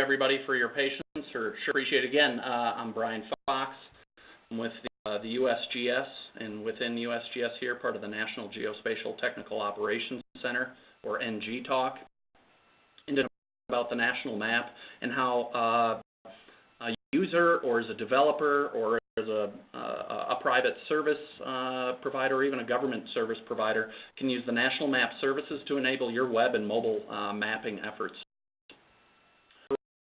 everybody for your patience, or sure appreciate again. Uh, I'm Brian Fox. I'm with the, uh, the USGS, and within USGS here, part of the National Geospatial Technical Operations Center, or NGTOC, and about the national map and how uh, a user or as a developer or as a, uh, a private service uh, provider or even a government service provider can use the national map services to enable your web and mobile uh, mapping efforts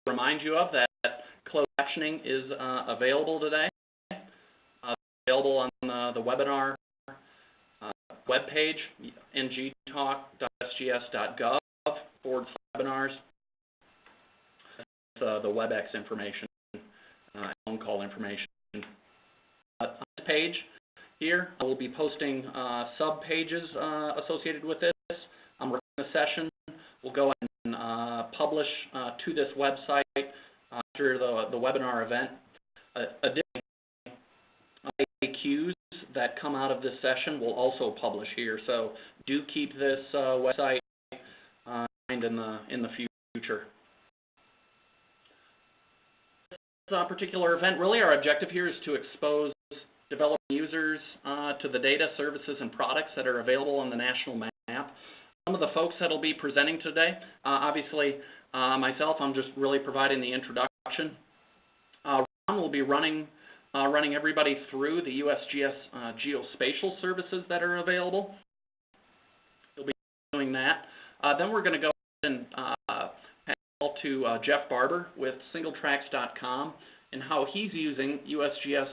remind you of that closed captioning is uh, available today. Uh, available on uh, the webinar uh, webpage, ngtoc.sgs.gov forward webinars. Uh, the WebEx information, uh, phone call information. On this page here, I will be posting uh, sub-pages uh, associated with this. I'm recording the session. We'll go and uh, publish uh, to this website uh, after the, the webinar event. Uh, additionally, FAQs that come out of this session will also publish here. So do keep this uh, website uh, in the in the future. This uh, particular event, really our objective here is to expose developing users uh, to the data, services, and products that are available on the national map some of the folks that will be presenting today. Uh, obviously, uh, myself, I'm just really providing the introduction. Uh, Ron will be running uh, running everybody through the USGS uh, geospatial services that are available. He'll be doing that. Uh, then we're going to go and pass call to Jeff Barber with singletracks.com and how he's using USGS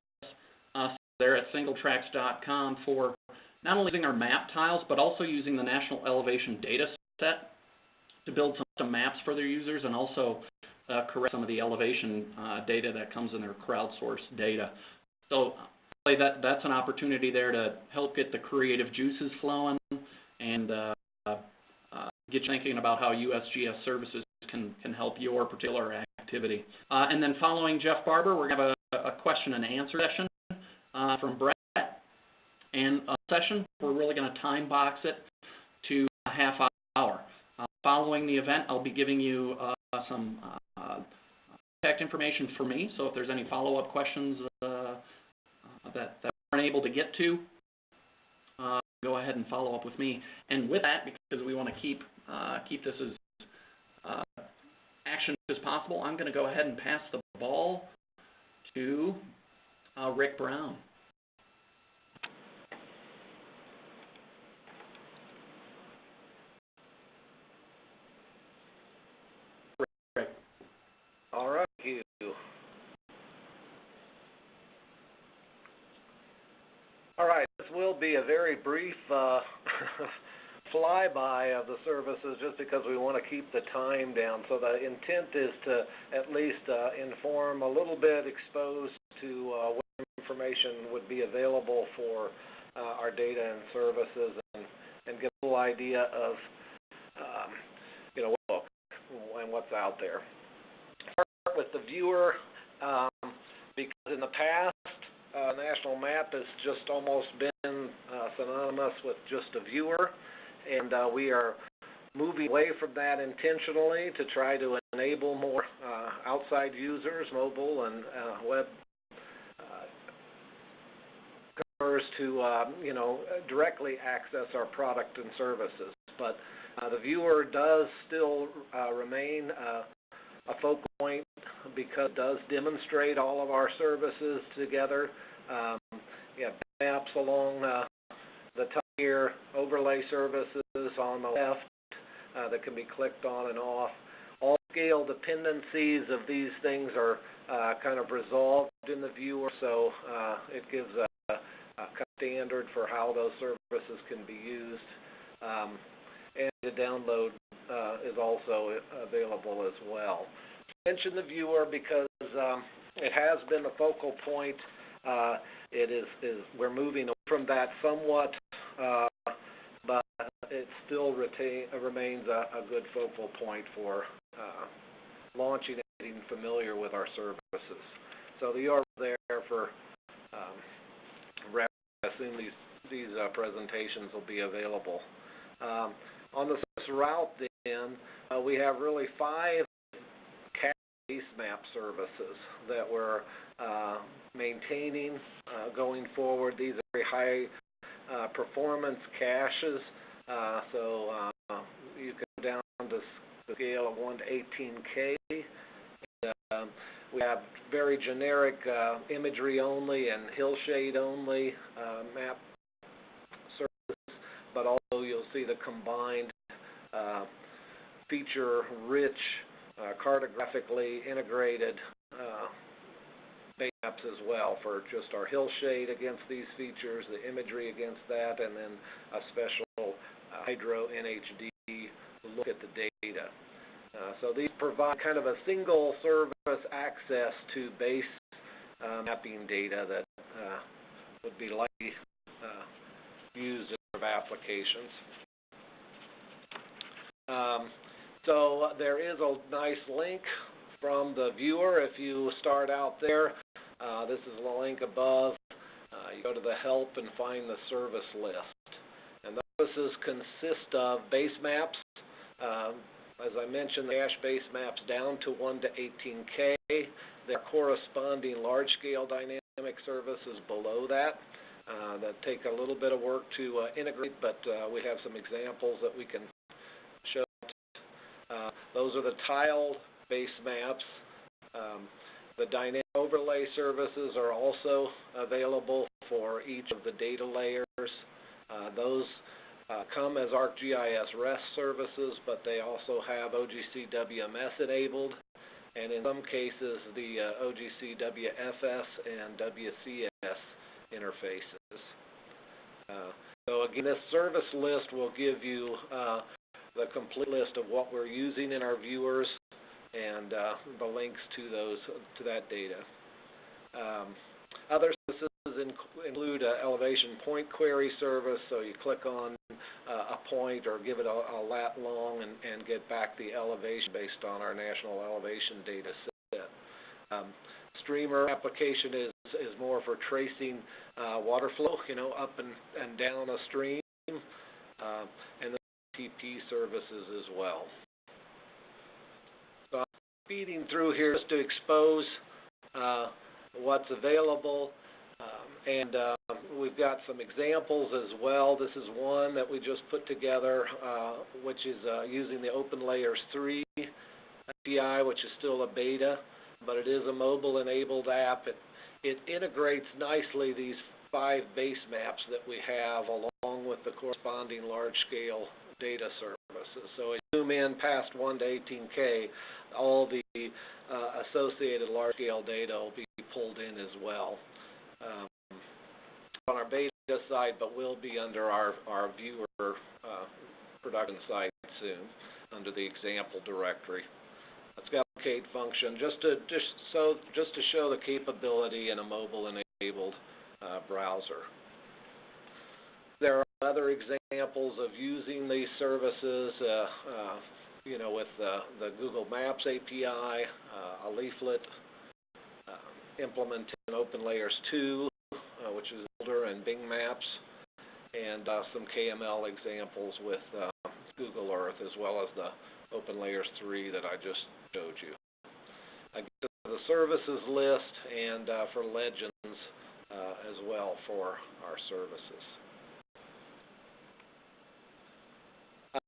there at singletracks.com for not only using our map tiles, but also using the National Elevation Data Set to build some maps for their users and also uh, correct some of the elevation uh, data that comes in their crowdsourced data. So that, that's an opportunity there to help get the creative juices flowing and uh, uh, get you thinking about how USGS services can, can help your particular activity. Uh, and then following Jeff Barber, we're going to have a, a question and answer session uh, from Brett and a session. We're really going to time box it to a half hour. Uh, following the event, I'll be giving you uh, some uh, contact information for me, so if there's any follow-up questions uh, uh, that, that aren't able to get to, uh, go ahead and follow up with me. And with that, because we want to keep keep this as action as possible, I'm going to go ahead and pass the ball to Rick Brown. Will be a very brief uh, flyby of the services just because we want to keep the time down. So the intent is to at least uh, inform a little bit, expose to uh, what information would be available for uh, our data and services and, and get a little idea of, um, you know, what and what's out there. With the viewer um, because in the past, uh, national map has just almost been uh, synonymous with just a viewer, and uh, we are moving away from that intentionally to try to enable more uh, outside users, mobile and uh, web uh, customers to, uh, you know, directly access our product and services. But the viewer does still remain a focal point because it does demonstrate all of our services together. Um, yeah, maps along uh, the top here, overlay services on the left uh, that can be clicked on and off. All scale dependencies of these things are uh, kind of resolved in the viewer, so uh, it gives a, a standard for how those services can be used. Um, and the download uh, is also available as well. I mention the viewer because um, it has been a focal point. Uh, it is, is we're moving from that somewhat, uh, but it still retain, remains a, a good focal point for uh, launching and getting familiar with our services. So the URL there for um, referencing these these uh, presentations will be available. Um, on this route then, uh, we have really five base map services that we're uh, maintaining uh, going forward. These are very high uh, performance caches, uh, so uh, you can go down to the scale of 1 to 18K. And, um, we have very generic uh, imagery only and hillshade only map services, but also you'll see the combined feature-rich, uh, cartographically integrated uh, maps as well for just our hillshade against these features, the imagery against that, and then a special uh, hydro NHD look at the data. Uh, so these provide kind of a single service access to base uh, mapping data that uh, would be likely uh, used in applications. Um, so there is a nice link from the viewer. If you start out there, uh, this is the link above. Uh, you go to the help and find the service list. And the services consist of base maps. Um, as I mentioned, the cache base maps down to 1 to 18K. There are corresponding large-scale dynamic services below that uh, that take a little bit of work to uh, integrate, but uh, we have some examples that we can. Uh, those are the tiled base maps. Um, the dynamic overlay services are also available for each of the data layers. Uh, those uh, come as ArcGIS REST services, but they also have OGC WMS enabled, and in some cases, the uh, OGC WFS and WCS interfaces. Uh, so again, this service list will give you uh, the complete list of what we're using in our viewers and uh, the links to those to that data. Um, other services inc- include elevation point query service, so you click on uh, a point or give it a, a lat long and, and get back the elevation based on our national elevation data set. Um, streamer application is is more for tracing uh, water flow, you know, up and, and down a stream, uh, and TP services as well. So I'm speeding through here just to expose uh, what's available, um, and uh, we've got some examples as well. This is one that we just put together, uh, which is uh, using the OpenLayers 3 API, which is still a beta, but it is a mobile-enabled app. It, it integrates nicely these five base maps that we have along with the corresponding large-scale data services. So as you zoom in past 1 to 18K, all the uh, associated large-scale data will be pulled in as well. Um, on our beta side, but will be under our, our viewer uh, production site soon, under the example directory. It's got a locate function just to just so just to show the capability in a mobile-enabled uh, browser. There other examples of using these services, uh, uh, you know, with the Google Maps API, uh, a leaflet, implementing OpenLayers 2, uh, which is older, and Bing Maps, and some KML examples with Google Earth, as well as the OpenLayers 3 that I just showed you. Again, the services list and uh, for legends uh, as well for our services. I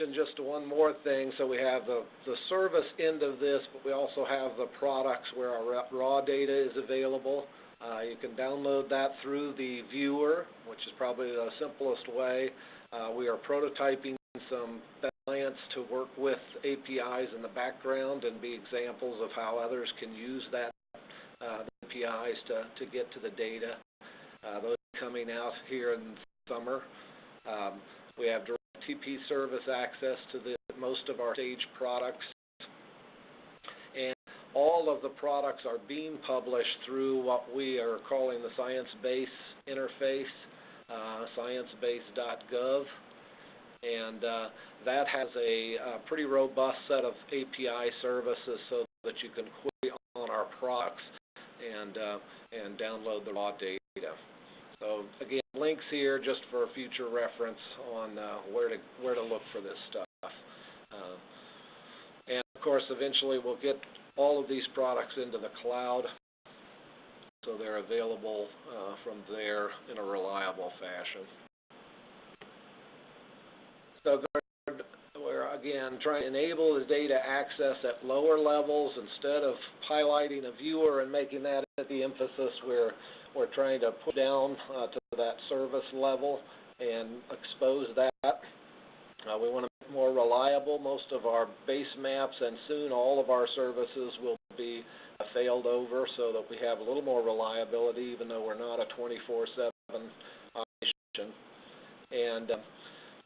just one more thing. So we have the, the service end of this, but we also have the products where our raw data is available. Uh, you can download that through the viewer, which is probably the simplest way. Uh, we are prototyping some clients to work with APIs in the background and be examples of how others can use that uh, APIs to, to get to the data. Uh, those coming out here in summer. Um, we have direct TP service access to the, most of our stage products. And all of the products are being published through what we are calling the ScienceBase interface, uh, sciencebase.gov and uh, that has a uh, pretty robust set of API services so that you can query on our products and uh, and download the raw data. So again, links here just for future reference on uh, where to where to look for this stuff. Uh, and of course, eventually we'll get all of these products into the cloud, so they're available uh, from there in a reliable fashion. So we're again trying to enable the data access at lower levels instead of highlighting a viewer and making that the emphasis. We're we're trying to put down uh, to that service level and expose that. Uh, we want to make more reliable. Most of our base maps and soon all of our services will be uh, failed over so that we have a little more reliability even though we're not a 24-7 operation. And uh,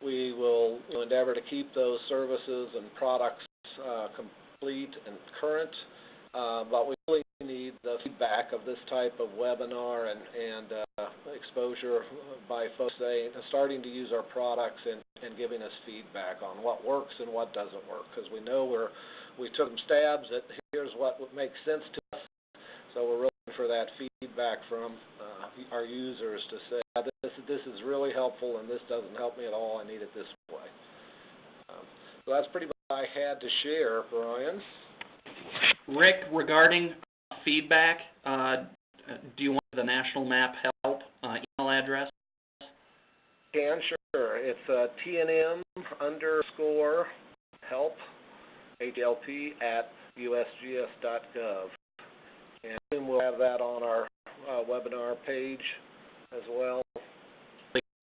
we will you know, endeavor to keep those services and products uh, complete and current, uh, but we really need the feedback of this type of webinar and, and uh, exposure by folks saying, starting to use our products and, and giving us feedback on what works and what doesn't work, because we know we're we took some stabs at here's what makes sense to us, so we're looking for that feedback from uh, our users to say "Yeah, this this is really helpful and this doesn't help me at all. I need it this way. Um, so that's pretty much what I had to share, Brian. Rick, regarding feedback, uh, do you want the National Map Help uh, email address? Can sure. It's uh, TNM underscore help HLP at USGS.gov, and we'll have that on our uh, webinar page as well.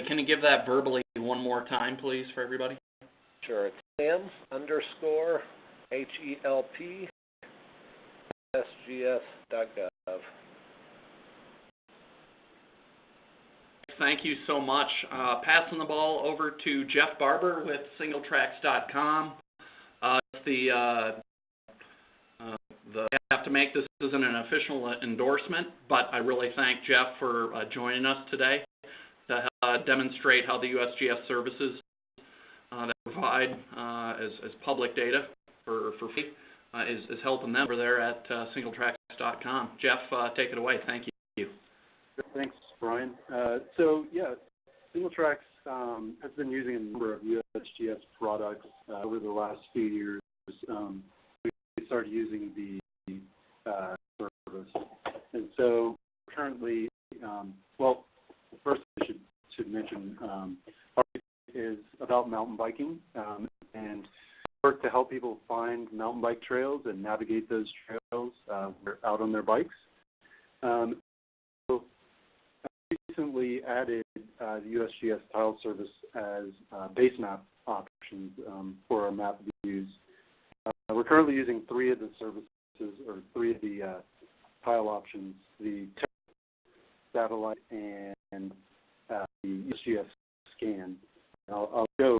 Can you give that verbally one more time, please, for everybody? Sure. It's M underscore H Thank you so much. Uh, passing the ball over to Jeff Barber with SingleTracks.com. Uh, the uh, uh, the I have to make this isn't an official endorsement, but I really thank Jeff for uh, joining us today to uh, demonstrate how the USGS services uh, that provide uh, as, as public data for for free uh, is, is helping them over there at uh, SingleTracks.com. Jeff, uh, take it away. Thank you. Thanks, Brian. Uh, so yeah, SingleTracks um, has been using a number of USGS products uh, over the last few years. Um, we started using the uh, service, and so currently, um, well, first I should should mention um, is about mountain biking um, and work to help people find mountain bike trails and navigate those trails uh, out on their bikes. Um, recently added uh, the USGS tile service as uh, base map options um, for our map views. Uh, we're currently using three of the services, or three of the uh, tile options, the satellite and uh, the USGS scan. I'll, I'll show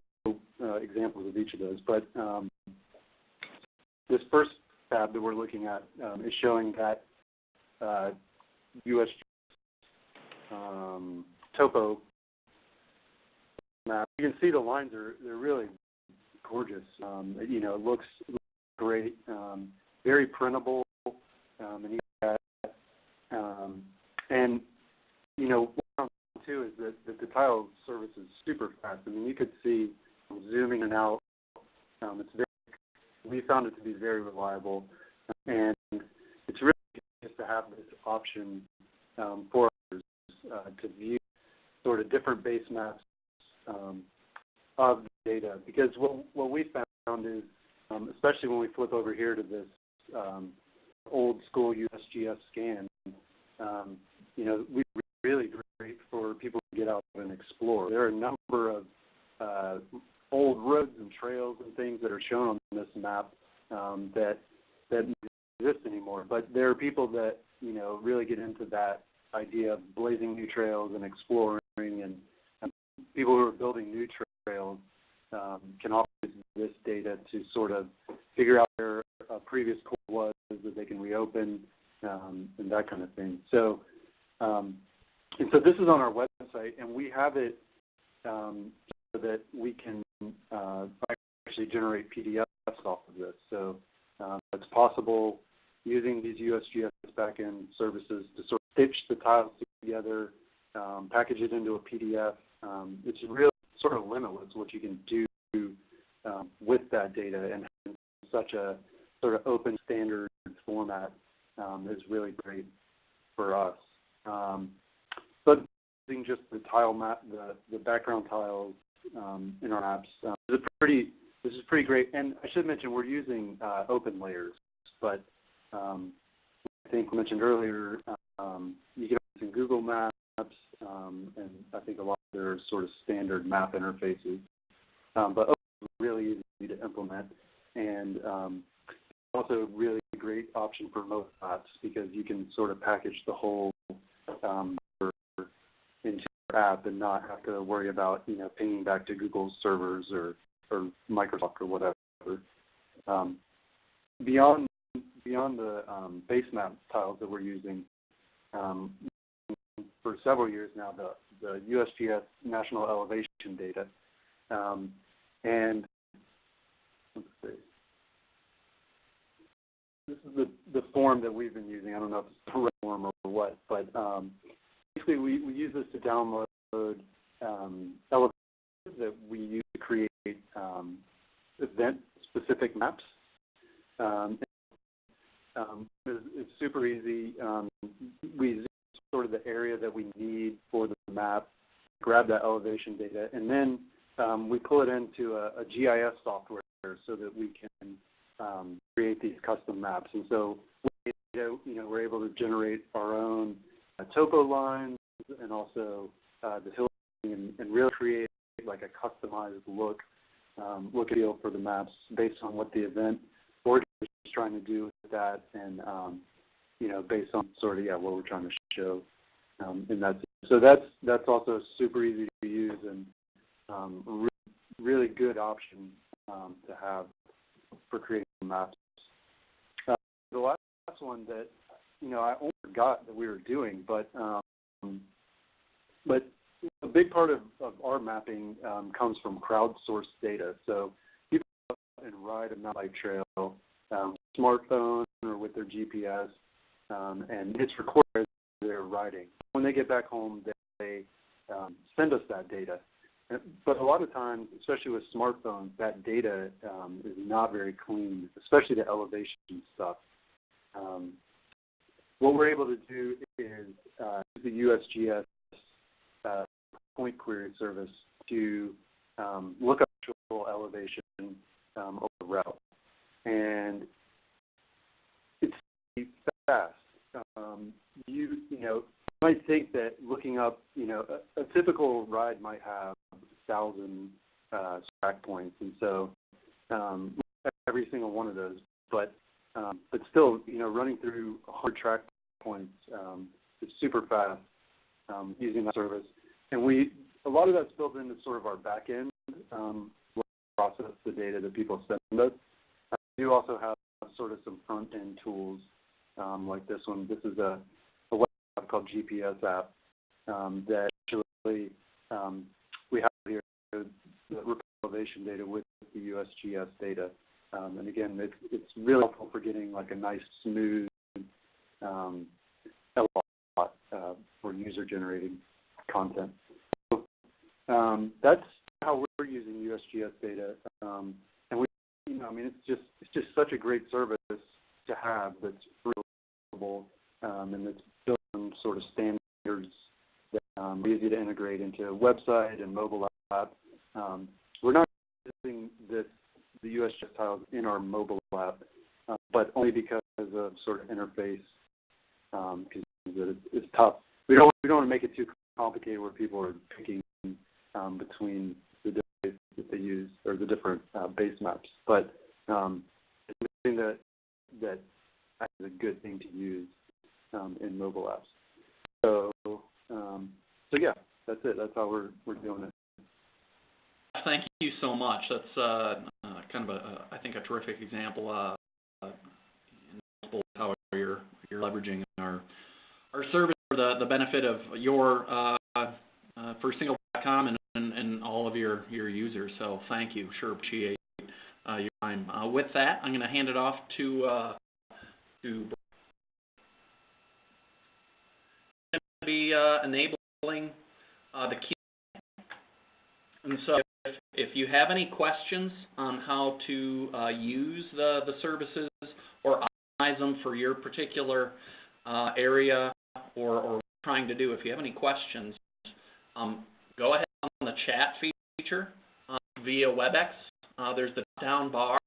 uh, examples of each of those, but um, this first tab that we're looking at um, is showing that uh, USGS um, topo map. You can see the lines are they're really gorgeous. Um, you know, it looks great, um, very printable, um, and um, and you know, too is that, that the tile service is super fast. I mean, you could see zooming in and out. Um, it's very. We found it to be very reliable, and it's really just to have this option um, for uh, to view sort of different base maps um, of the data. Because what, what we found is, um, especially when we flip over here to this um, old school USGS scan, um, you know, we really great for people to get out and explore. There are a number of uh, old roads and trails and things that are shown on this map um, that that exist anymore. But there are people that you know really get into that idea of blazing new trails and exploring and, and people who are building new trails um, can also use this data to sort of figure out where a previous course was that they can reopen um, and that kind of thing. So, um, and so this is on our website, and we have it um, so that we can uh, actually generate PDFs off of this. So um, it's possible using these USGS backend services to sort of stitch the tiles together, um, package it into a PDF. Um, it's really sort of limitless what you can do um, with that data and such a sort of open standard format um, is really great for us. Um, but using just the tile map, the, the background tiles um, in our apps, uh, this is pretty this is pretty great. And I should mention we're using uh, open layers, but um, I think we mentioned earlier um, you can use in Google Maps, um, and I think a lot of their sort of standard map interfaces. Um, but really easy to implement, and um, also really great option for mobile apps because you can sort of package the whole um, app and not have to worry about you know pinging back to Google's servers or or Microsoft or whatever. Um, beyond beyond the um, base map tiles that we're using, um, for several years now, the the USGS national elevation data, um, and let's see. This is the the form that we've been using. I don't know if it's the right form or what, but um, basically we, we use this to download um, elevations that we use to create um, event-specific maps. Um, um, it's, it's super easy. Um, we sort of the area that we need for the map, grab that elevation data, and then um, we pull it into a, a GIS software so that we can um, create these custom maps. And so, you know, we're able to generate our own uh, topo lines and also uh, the hill and, and really create like a customized look, um, look and feel for the maps based on what the event organizer is trying to do with that, and um, you know, based on sort of yeah what we're trying to show um, in that. So that's that's also super easy to use and um, re- really good option um, to have for creating maps. Uh, the last one that you know I almost forgot that we were doing, but um, but a big part of, of our mapping um, comes from crowdsourced data. So people go out and ride a mountain bike trail, um, smartphone or with their GPS, um, and it's recorded they're riding. When they get back home, they, they um, send us that data. But a lot of times, especially with smartphones, that data um, is not very clean, especially the elevation stuff. Um, what we're able to do is uh, use the USGS point query service to um, look up actual elevation um, over the route. And it's fast. Um, you, you know, you might think that looking up, you know, a, a typical ride might have a thousand uh, track points, and so um, every single one of those. But um, but still, you know, running through 100 track points um, is super fast um, using that service. And we a lot of that's built into sort of our back end um, process the data that people send us. We do also have sort of some front end tools um, like this one. This is a, a web app called GPS app um, that actually um, we have here the elevation data with the USGS data. Um, and again, it's, it's really helpful for getting like a nice smooth um, uh, for user generated content. So, um, that's how we're using USGS data, um, and we, you know, I mean, it's just it's just such a great service to have that's available um, and that's built on sort of standards that um, are easy to integrate into a website and mobile app. Um, we're not using this the USGS tiles in our mobile app, uh, but only because of sort of interface because it's, it's tough. We don't we don't want to make it too complicated where people are picking um, between the different that they use or the different uh, base maps. But um, it's something that that is a good thing to use um, in mobile apps. So um, so yeah, that's it. That's how we're we're doing it. Thank you so much. That's uh, uh, kind of a, a, I think, a terrific example uh, uh, how you're you're leveraging our our service the the benefit of your uh, uh, for single.com and, and and all of your your users. So thank you. Sure appreciate uh, your time. With that, I'm going to hand it off to to be enabling the key. And so if, if you have any questions on how to uh, use the, the services or optimize them for your particular uh, area or, or trying to do. If you have any questions, um, go ahead on the chat feature uh, via WebEx. Uh, there's the down bar.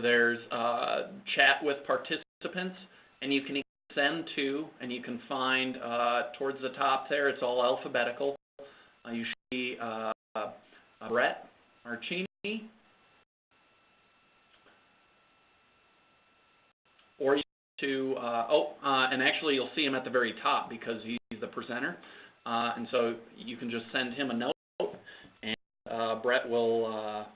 There's uh, chat with participants, and you can send to, and you can find uh, towards the top there. It's all alphabetical. Uh, you see uh, Brett Archini, or you to uh, oh, uh, and actually you'll see him at the very top because he's the presenter, uh, and so you can just send him a note, and uh, Brett will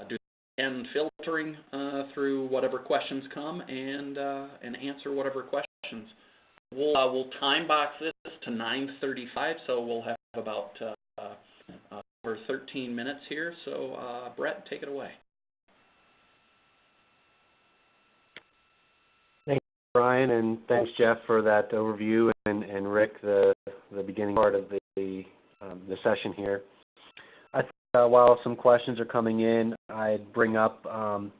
uh, do and filtering uh, through whatever questions come and uh, and answer whatever questions. We'll we'll time box this to 9:35, so we'll have about uh, uh, over 13 minutes here. So uh, Brett, take it away. Brian, and thanks Jeff for that overview, and, and Rick, the the beginning part of the um, the session here. I think uh, while some questions are coming in, I'd bring up um,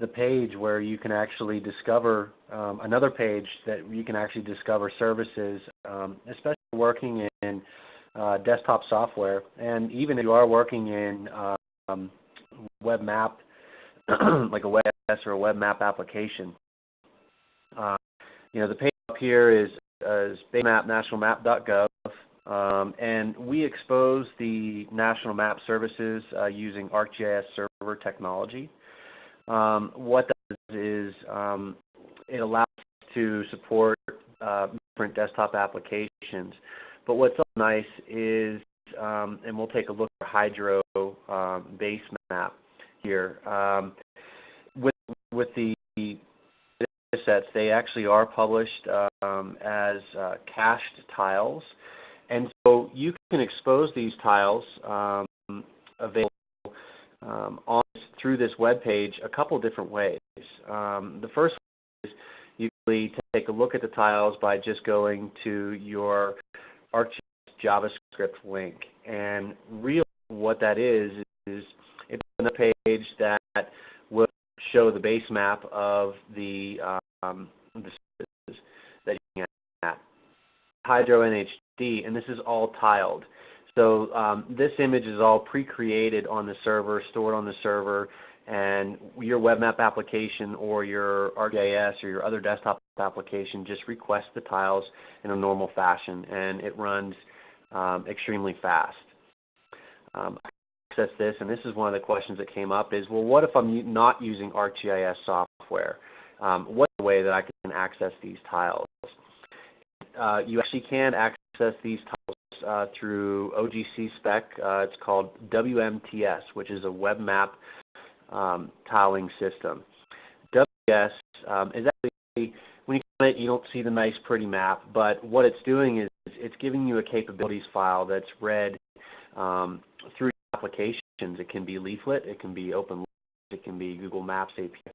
the page where you can actually discover um, another page that you can actually discover services, um, especially working in uh, desktop software, and even if you are working in um, web map, like a WebS or a web map application. You know, the page up here is, uh, is um, and we expose the national map services uh, using ArcGIS server technology. Um, what that does is um, it allows us to support uh, different desktop applications. But what's nice is, um, and we'll take a look at Hydro um, base map here. Um, with with the they actually are published um, as uh, cached tiles. And so you can expose these tiles um, available um, on, through this web page a couple different ways. Um, the first is you can take a look at the tiles by just going to your ArcGIS JavaScript link. And really what that is, is it's a page that will show the base map of the um, that you can at. Hydro NHD, and this is all tiled. So um, this image is all pre-created on the server, stored on the server, and your web map application or your ArcGIS or your other desktop application just requests the tiles in a normal fashion, and it runs um, extremely fast. Um, access this, and this is one of the questions that came up, is, well, what if I'm not using ArcGIS software? Um, the way that I can access these tiles? Uh, you actually can access these tiles uh, through OGC spec. Uh, it's called WMTS, which is a web map um, tiling system. WMTS um, is actually, when you click it, you don't see the nice pretty map, but what it's doing is it's giving you a capabilities file that's read um, through applications. It can be leaflet, it can be open, it can be Google Maps API.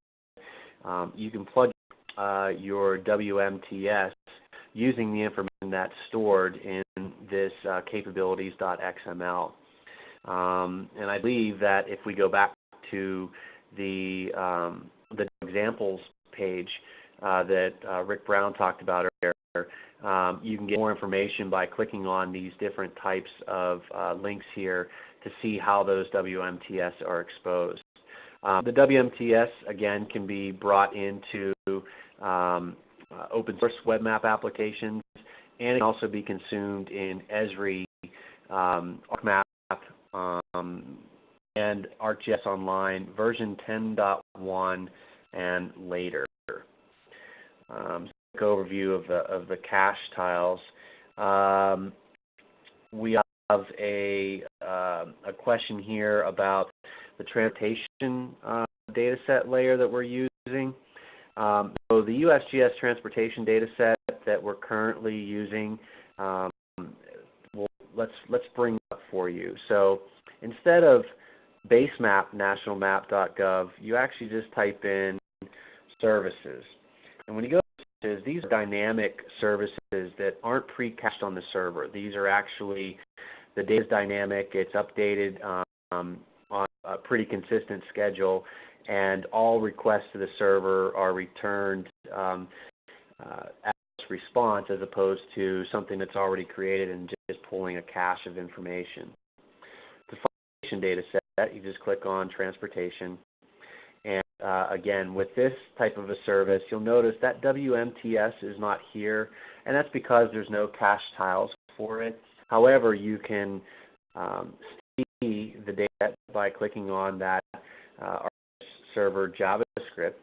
Um, you can plug uh, your WMTS using the information that's stored in this uh, capabilities.xml. Um, and I believe that if we go back to the um, the examples page uh, that uh, Rick Brown talked about earlier, um, you can get more information by clicking on these different types of uh, links here to see how those WMTS are exposed. Um, the WMTS, again, can be brought into um, uh, open source web map applications, and it can also be consumed in Esri, um, ArcMap, um, and ArcGIS Online version 10.1 and later. Um, quick overview of the of the cache tiles. Um, we have a uh, a question here about the transportation uh, data set layer that we're using. Um, so the USGS transportation data set that we're currently using, um, well, let's let's bring up for you. So instead of basemapnationalmap.gov, you actually just type in services. And when you go to services, these are dynamic services that aren't pre-cached on the server. These are actually, the data is dynamic, it's updated um, on a pretty consistent schedule, and all requests to the server are returned um, uh, as response as opposed to something that's already created and just pulling a cache of information. The transportation data set, you just click on transportation. And uh, again, with this type of a service, you'll notice that WMTS is not here, and that's because there's no cache tiles for it. However, you can um, data by clicking on that uh, server JavaScript,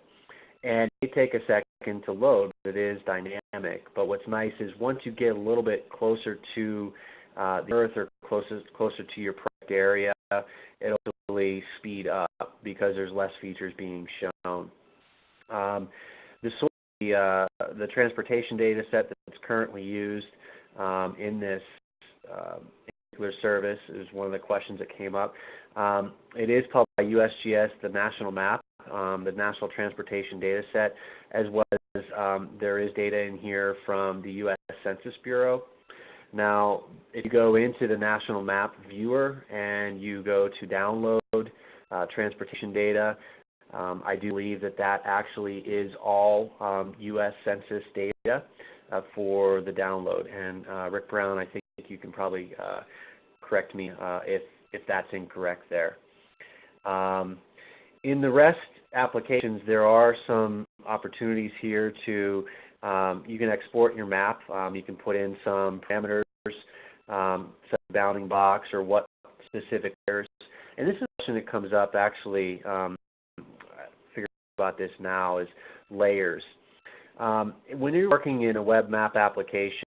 and it take a second to load. but It is dynamic, but what's nice is once you get a little bit closer to uh, the Earth or closest closer to your project area, it'll really speed up because there's less features being shown. Um, the the, uh, the transportation data set that's currently used um, in this uh, particular service is one of the questions that came up. Um, it is published by USGS, the national map, um, the National Transportation Data Set, as well as um, there is data in here from the U.S. Census Bureau. Now, if you go into the National Map Viewer and you go to download uh, transportation data, um, I do believe that that actually is all um, U.S. Census data uh, for the download. And uh, Rick Brown, I think you can probably uh, correct me uh, if if that's incorrect there. Um, in the REST applications, there are some opportunities here to um, you can export your map. Um, you can put in some parameters, um, set a bounding box, or what specific layers. And this is a question that comes up actually. Um, about this now is layers. Um, when you're working in a web map application,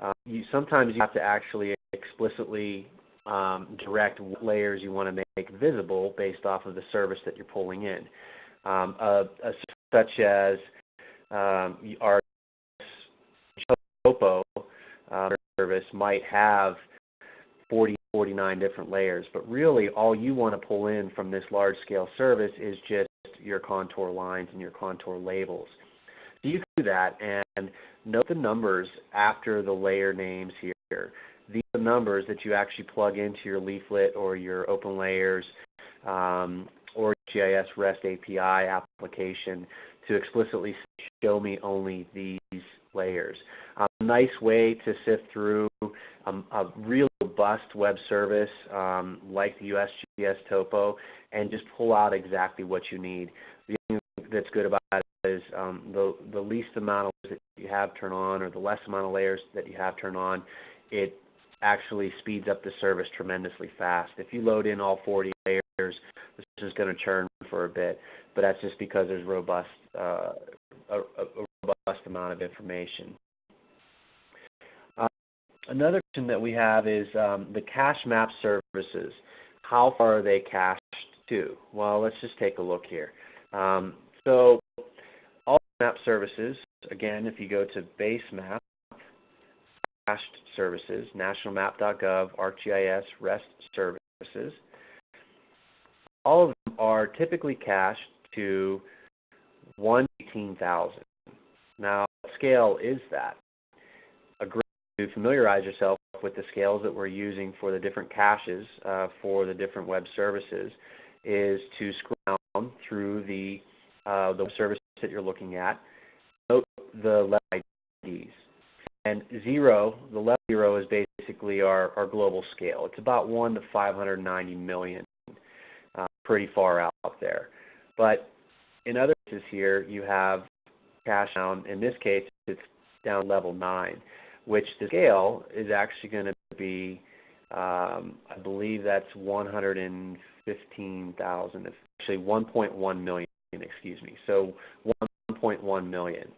uh, you sometimes you have to actually explicitly um, direct what layers you want to make visible based off of the service that you're pulling in. Um, a, a, such as um, our Topo uh, service might have 40, 49 different layers, but really all you want to pull in from this large-scale service is just your contour lines and your contour labels. So you can do that and note the numbers after the layer names here. These are the numbers that you actually plug into your leaflet or your open layers um, or GIS REST API application to explicitly show me only these layers. Um, nice way to sift through um, a real robust web service um, like the USGS Topo and just pull out exactly what you need. The thing that's good about is um, the, the least amount of layers that you have turned on or the less amount of layers that you have turned on, it actually speeds up the service tremendously fast. If you load in all 40 layers, this is going to churn for a bit, but that's just because there's robust, uh, a, a, robust amount of information. Uh, another question that we have is um, the cache map services. How far are they cached to? Well, let's just take a look here. Um, so map services, again, if you go to base map, cached services, nationalmap.gov, ArcGIS, REST services, all of them are typically cached to 118,000. Now, what scale is that? A great way to familiarize yourself with the scales that we're using for the different caches uh, for the different web services is to scroll down through the uh, the service that you're looking at. Note the level IDs. And zero, the level zero is basically our, our global scale. It's about 1 to 590 million, uh, pretty far out there. But in other cases here, you have cash down, in this case, it's down level 9, which the scale is actually going to be, um, I believe that's 115,000, actually 1.1 million, excuse me. So 1.1 million.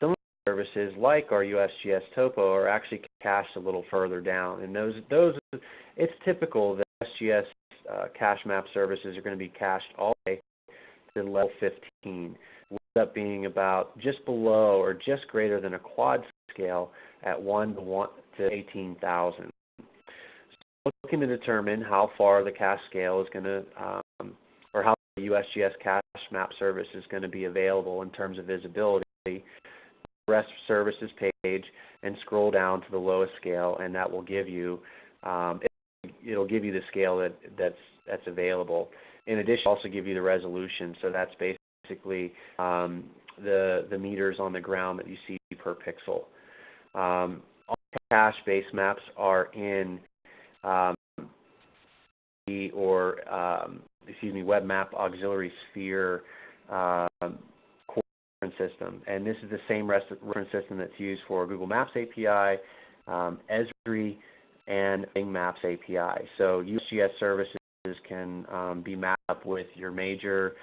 Some services, like our USGS Topo, are actually cached a little further down, and those those it's typical that SGS uh, cache map services are going to be cached all the way to level 15, ends up being about just below or just greater than a quad scale at 1 to 1 to 18,000. So looking to determine how far the cache scale is going to, um, USGS cache map service is going to be available in terms of visibility, REST services page and scroll down to the lowest scale, and that will give you, um, it, it'll give you the scale that that's that's available. In addition, also give you the resolution. So that's basically um, the the meters on the ground that you see per pixel. Um, all cache base maps are in um, or um, excuse me, Web Map Auxiliary Sphere um, core reference system, and this is the same reference system that's used for Google Maps API, um, Esri, and Bing Maps API. So USGS services can um, be mapped up with your major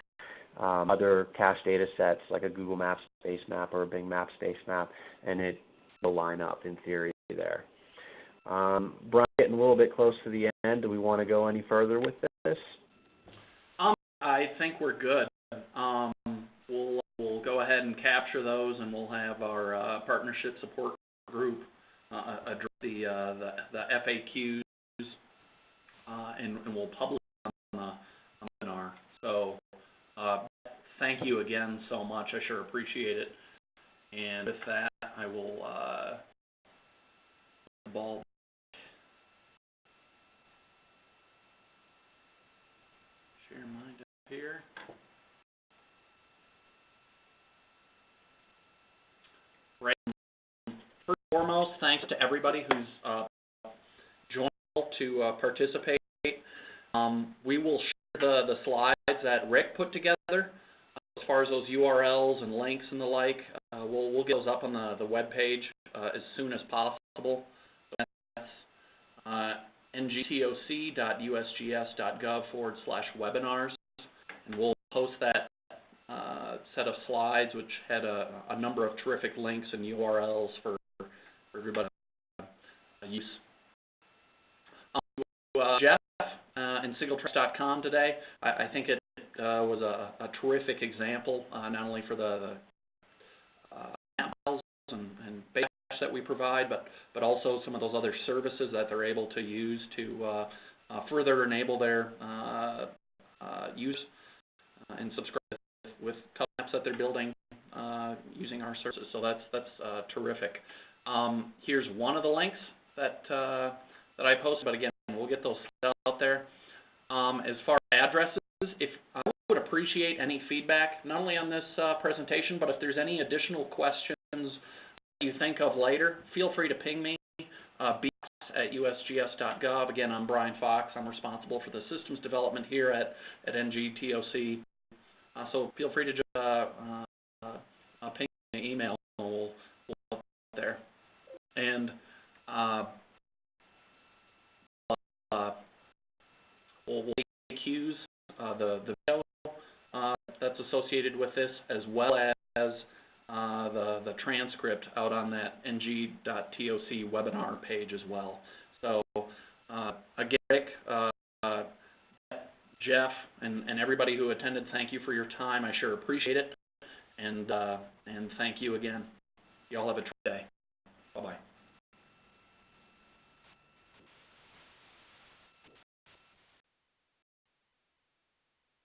um, other cache data sets like a Google Maps Base Map or a Bing Maps Base Map, and it will line up in theory there. Um, Brian, getting a little bit close to the end. Do we want to go any further with this? I think we're good. Um, we'll, we'll go ahead and capture those and we'll have our, uh, partnership support group, uh, address the, uh, the, the FAQs, uh, and, and we'll publish them on the, webinar. So, uh, thank you again so much. I sure appreciate it. And with that, I will, uh, the ball share up here. Right. First and foremost, thanks to everybody who's uh, joined to uh, participate. Um, we will share the, the slides that Rick put together as far as those URLs and links and the like. Uh, we'll, we'll get those up on the, the web page uh, as soon as possible. That's uh, ngtoc.usgs.gov forward slash webinars. And we'll post that uh, set of slides, which had a, a number of terrific links and URLs for, for everybody to use. Um, uh, Jeff uh, and Singletracks.com today, I, I think it uh, was a, a terrific example, uh, not only for the, the uh, and, and that we provide, but but also some of those other services that they're able to use to further enable their use uh, and subscribe with apps that they're building uh, using our services. So that's that's uh, terrific. Um, here's one of the links that uh, that I posted, but again, we'll get those out there. Um, as far as addresses, if I would appreciate any feedback, not only on this uh, presentation, but if there's any additional questions you think of later, feel free to ping me, uh, at usgs.gov. Again, I'm Brian Fox. I'm responsible for the systems development here at, at NGTOC. So feel free to just uh, uh, uh, ping me an email and we'll, we'll help there. And we'll, we'll take cues, the, the video that's associated with this, as well as uh, the, the transcript out on that ngtoc webinar page as well. So, uh, again, Rick, uh, uh, Jeff, and, and everybody who attended, thank you for your time. I sure appreciate it. And, uh, and thank you again. You all have a.